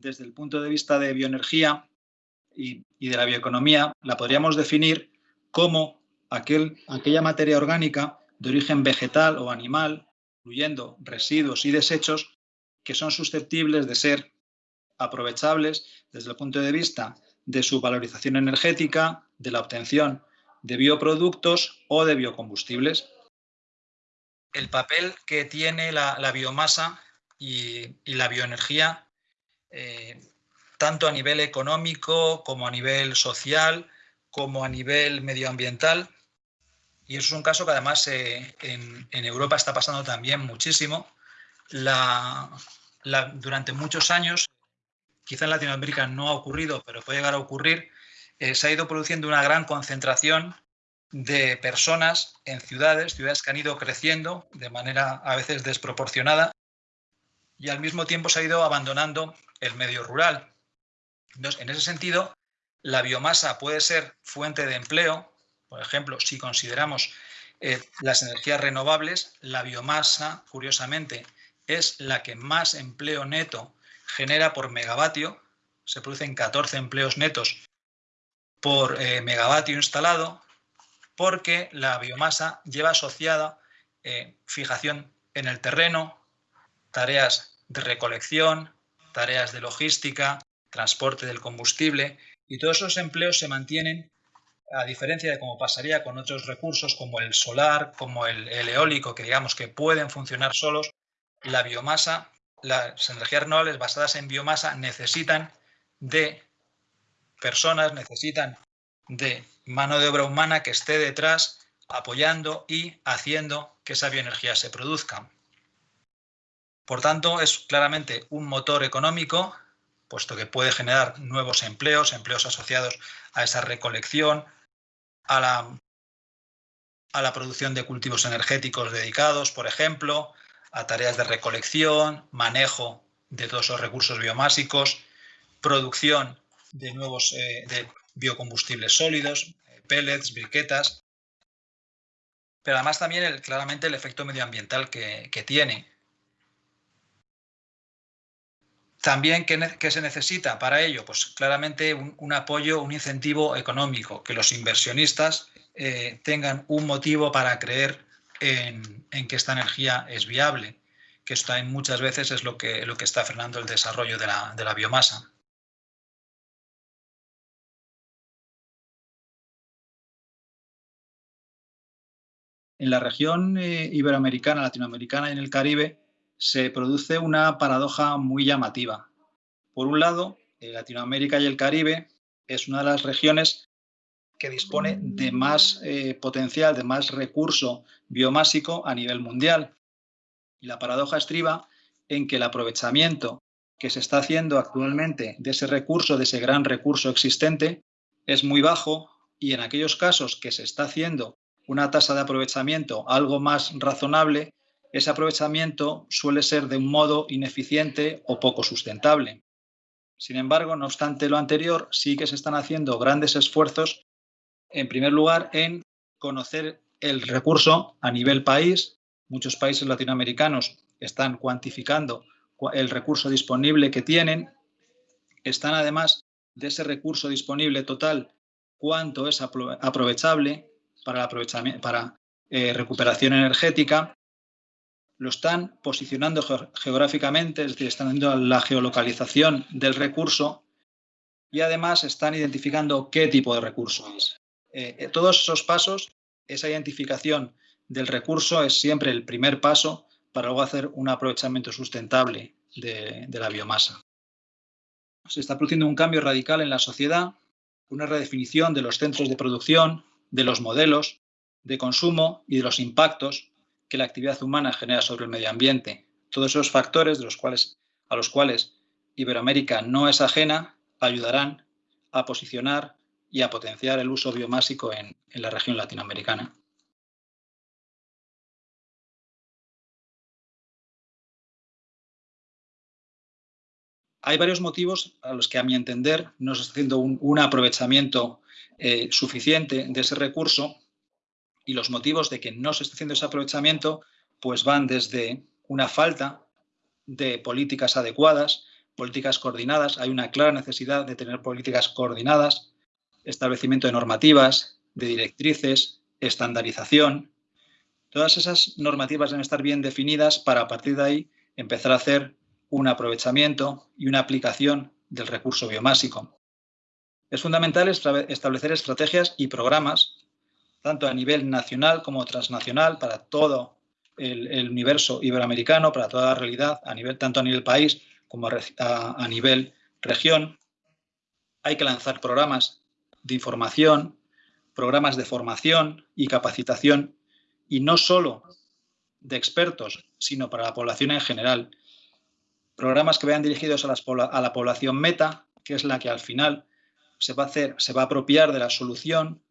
desde el punto de vista de bioenergía y, de la bioeconomía, la podríamos definir como aquella materia orgánica de origen vegetal o animal, incluyendo residuos y desechos, que son susceptibles de ser aprovechables desde el punto de vista de su valorización energética, de la obtención de bioproductos o de biocombustibles. El papel que tiene la, biomasa y, la bioenergía, eh, tanto a nivel económico como a nivel social, como a nivel medioambiental, y eso es un caso que además eh, en, Europa está pasando también muchísimo. durante muchos años quizá en Latinoamérica no ha ocurrido, pero puede llegar a ocurrir, eh, se ha ido produciendo una gran concentración de personas en ciudades, ciudades que han ido creciendo de manera a veces desproporcionada y al mismo tiempo se ha ido abandonando el medio rural. En ese sentido, la biomasa puede ser fuente de empleo, por ejemplo, si consideramos eh, las energías renovables, la biomasa, curiosamente, es la que más empleo neto genera por megavatio, se producen 14 empleos netos por eh, megavatio instalado, porque la biomasa lleva asociada eh, fijación en el terreno, tareas de recolección, tareas de logística, transporte del combustible, y todos esos empleos se mantienen a diferencia de cómo pasaría con otros recursos como el solar, como el eólico, que digamos que pueden funcionar solos, la biomasa las energías renovables basadas en biomasa necesitan de personas, necesitan de mano de obra humana que esté detrás apoyando y haciendo que esa bioenergía se produzca. Por tanto, es claramente un motor económico, puesto que puede generar nuevos empleos, empleos asociados a esa recolección, a la, producción de cultivos energéticos dedicados, por ejemplo, a tareas de recolección, manejo de todos los recursos biomásicos, producción de nuevos eh, biocombustibles sólidos, eh, pellets, briquetas, pero además también el, claramente el efecto medioambiental que, tiene. También, ¿qué, se necesita para ello? Pues claramente un, apoyo, un incentivo económico, que los inversionistas eh, tengan un motivo para creer en, que esta energía es viable, que esto muchas veces es lo que, lo que está frenando el desarrollo de la, biomasa. En la región eh, iberoamericana, latinoamericana y en el Caribe se produce una paradoja muy llamativa. Por un lado, eh, Latinoamérica y el Caribe es una de las regiones que dispone de más eh, potencial, de más recurso biomásico a nivel mundial. Y la paradoja estriba en que el aprovechamiento que se está haciendo actualmente de ese recurso, de ese gran recurso existente, es muy bajo y en aquellos casos que se está haciendo una tasa de aprovechamiento algo más razonable, ese aprovechamiento suele ser de un modo ineficiente o poco sustentable. Sin embargo, no obstante lo anterior, sí que se están haciendo grandes esfuerzos en primer lugar, en conocer el recurso a nivel país. Muchos países latinoamericanos están cuantificando el recurso disponible que tienen. Están además de ese recurso disponible total, cuánto es aprovechable para, para eh, recuperación energética. Lo están posicionando geográficamente, es decir, están haciendo la geolocalización del recurso y además están identificando qué tipo de recurso es. Eh, eh, todos esos pasos, esa identificación del recurso es siempre el primer paso para luego hacer un aprovechamiento sustentable de, la biomasa. Se está produciendo un cambio radical en la sociedad, una redefinición de los centros de producción, de los modelos de consumo y de los impactos que la actividad humana genera sobre el medio ambiente. Todos esos factores de los cuales, a los cuales Iberoamérica no es ajena ayudarán a posicionar y a potenciar el uso biomásico en, la región latinoamericana. Hay varios motivos a los que, a mi entender, no se está haciendo un, aprovechamiento eh, suficiente de ese recurso y los motivos de que no se está haciendo ese aprovechamiento pues van desde una falta de políticas adecuadas políticas coordinadas. Hay una clara necesidad de tener políticas coordinadas, establecimiento de normativas, de directrices, estandarización. Todas esas normativas deben estar bien definidas para a partir de ahí empezar a hacer un aprovechamiento y una aplicación del recurso biomásico. Es fundamental establecer estrategias y programas, tanto a nivel nacional como transnacional, para todo el, universo iberoamericano, para toda la realidad, a nivel, tanto a nivel país como a, nivel región. Hay que lanzar programas de información, programas de formación y capacitación, y no solo de expertos, sino para la población en general. Programas que vayan dirigidos a, a la población meta, que es la que al final se va a hacer, se va a apropiar de la solución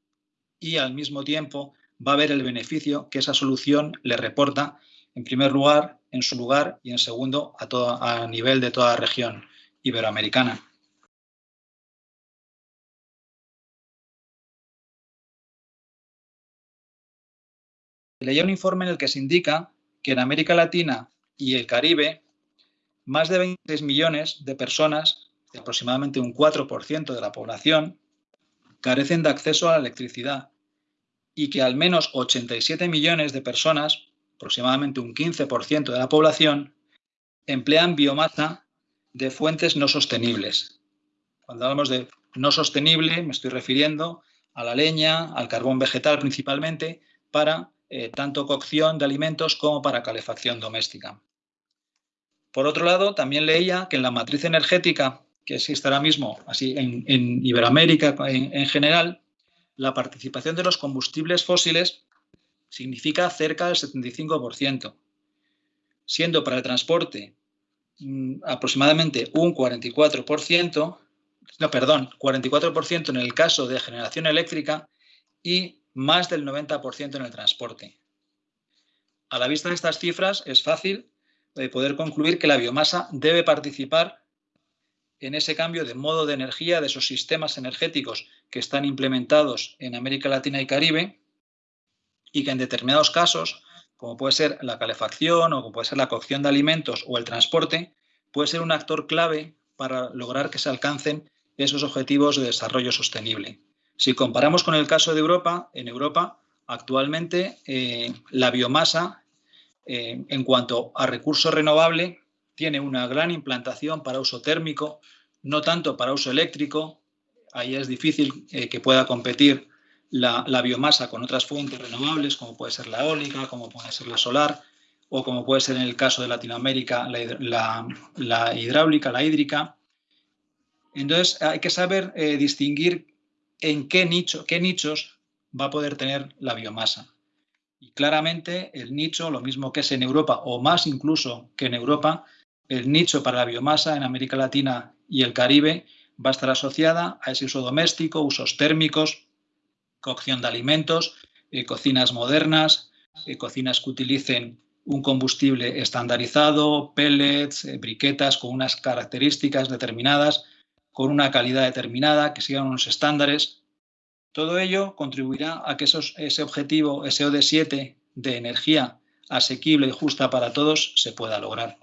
y al mismo tiempo va a ver el beneficio que esa solución le reporta, en primer lugar, en su lugar y en segundo, a, a nivel de toda la región iberoamericana. Leía un informe en el que se indica que en América Latina y el Caribe, más de 26 millones de personas aproximadamente un 4% de la población, carecen de acceso a la electricidad y que al menos 87 millones de personas, aproximadamente un 15% de la población, emplean biomasa de fuentes no sostenibles. Cuando hablamos de no sostenible, me estoy refiriendo a la leña, al carbón vegetal principalmente, para eh, tanto cocción de alimentos como para calefacción doméstica. Por otro lado, también leía que en la matriz energética que existe ahora mismo, así en, Iberoamérica en, general, la participación de los combustibles fósiles significa cerca del 75%, siendo para el transporte mm, aproximadamente un 44%, no, perdón, 44% en el caso de generación eléctrica y más del 90% en el transporte. A la vista de estas cifras es fácil eh, poder concluir que la biomasa debe participar en ese cambio de modo de energía de esos sistemas energéticos que están implementados en América Latina y Caribe y que en determinados casos, como puede ser la calefacción o como puede ser la cocción de alimentos o el transporte, puede ser un actor clave para lograr que se alcancen esos objetivos de desarrollo sostenible. Si comparamos con el caso de Europa, en Europa actualmente eh, la biomasa eh, en cuanto a recurso renovable tiene una gran implantación para uso térmico, no tanto para uso eléctrico. Ahí es difícil eh, que pueda competir la, biomasa con otras fuentes renovables, como puede ser la eólica, como puede ser la solar, o como puede ser en el caso de Latinoamérica la, hidráulica, la hídrica. Entonces hay que saber eh, distinguir en qué, nicho, qué nichos va a poder tener la biomasa. Y claramente el nicho, lo mismo que es en Europa, o más incluso que en Europa, el nicho para la biomasa en América Latina y el Caribe va a estar asociada a ese uso doméstico, usos térmicos, cocción de alimentos, eh, cocinas modernas, eh, cocinas que utilicen un combustible estandarizado, pellets, eh, briquetas con unas características determinadas, con una calidad determinada, que sigan unos estándares. Todo ello contribuirá a que ese objetivo, ese OD7 de energía asequible y justa para todos, se pueda lograr.